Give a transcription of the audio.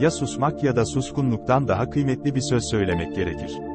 ya susmak ya da suskunluktan daha kıymetli bir söz söylemek gerekir.